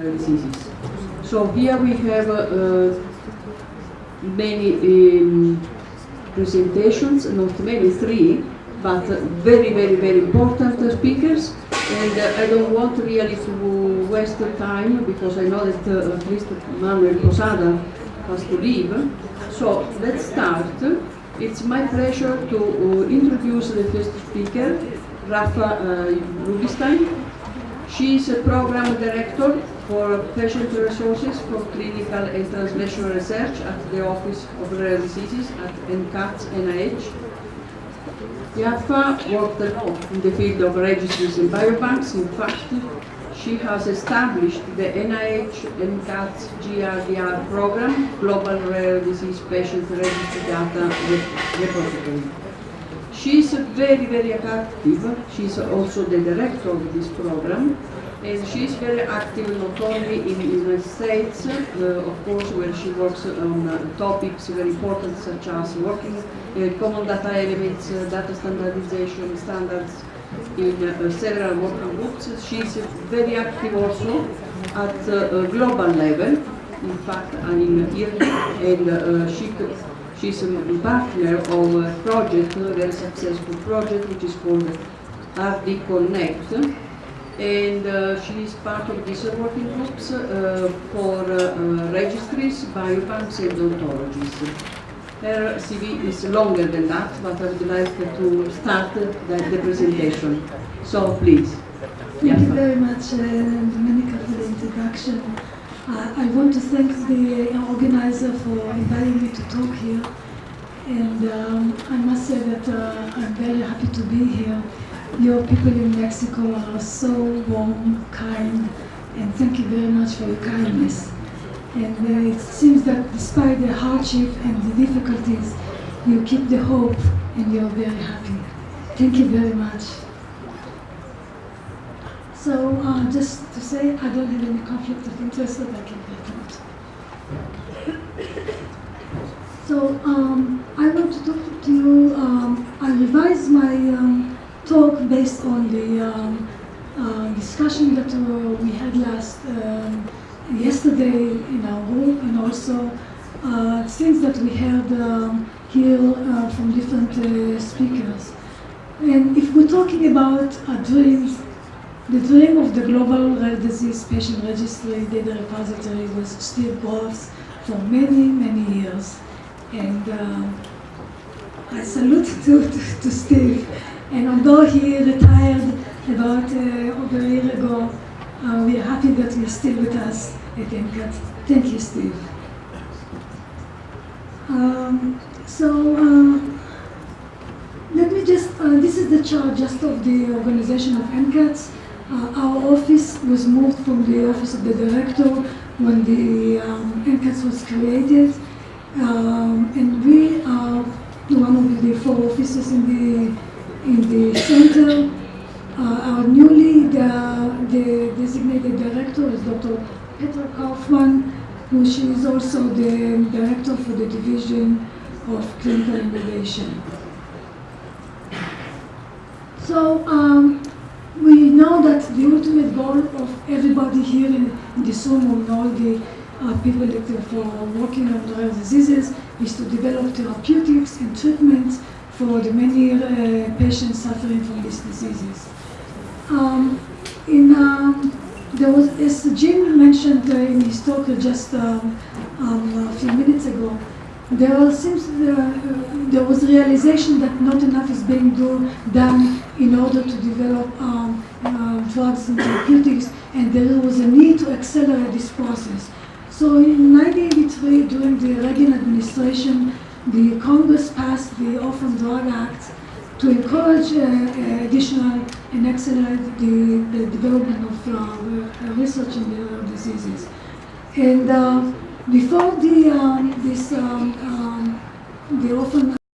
diseases. So here we have uh, many um, presentations, not many, three, but very, very, very important speakers. And uh, I don't want really to waste time because I know that uh, at least Manuel Posada has to leave. So let's start. It's my pleasure to uh, introduce the first speaker, Rafa uh, Rubinstein. She is a program director for patient resources for clinical and translational research at the Office of Rare Diseases at NCATS NIH. Yaffa worked a lot in the field of registries and biobanks. In fact, she has established the NIH NCATS GRDR program, Global Rare Disease Patient Registry Data Repository. She is very, very active. She is also the director of this program. And she is very active not only in the United States, uh, of course, where she works on uh, topics very important such as working uh, common data elements, uh, data standardization standards in uh, several working groups. She is very active also at uh, global level. In fact, in IRNI, and uh, she She's a partner of a project, a very successful project, which is called RD Connect. And uh, she is part of these working groups uh, for uh, registries, biobanks, and ontologies. Her CV is longer than that, but I would like to start the, the presentation. So please. Thank you very much, uh, Domenica, for the introduction. Uh, I want to thank the organizer for inviting me to talk here. And um, I must say that uh, I'm very happy to be here. Your people in Mexico are so warm, kind, and thank you very much for your kindness. And uh, it seems that despite the hardship and the difficulties, you keep the hope and you're very happy. Thank you very much. So uh, just to say, I don't have any conflict of interest that I can report. So um, I want to talk to you, um, I revised my um, talk based on the um, uh, discussion that uh, we had last, um, yesterday in our group and also uh, things that we heard um, here uh, from different speakers. And if we're talking about dreams, the dream of the Global Rare Disease Patient Registry Data Repository was Steve Groft for many, many years. And uh, I salute to, to, to, Steve. And although he retired about uh, over a year ago, uh, we are happy that he's still with us at NCAT. Thank you, Steve. Um, so, uh, let me just, uh, this is the chart just of the organization of NCATS. Uh, our office was moved from the office of the director when the um, NCATS was created. Um, and we are one of the four offices in the, in the center. Uh, our newly the, the designated director is Dr. Petra Kaufmann, who she is also the director for the division of clinical innovation. So um, we know that the ultimate goal of everybody here in, in this room and all the uh, people that are working on rare diseases is to develop therapeutics and treatments for the many uh, patients suffering from these diseases. Um, in, um, there was, as Jim mentioned uh, in his talk just um, um a few minutes ago, there seems uh, there was realization that not enough is being do, done in order to develop uh, drugs and therapeutics, and there was a need to accelerate this process. So in 1983, during the Reagan administration, the Congress passed the Orphan Drug Act to encourage uh, additional and accelerate the, the development of uh, research in the diseases. And uh, before the um, this um, um, the orphan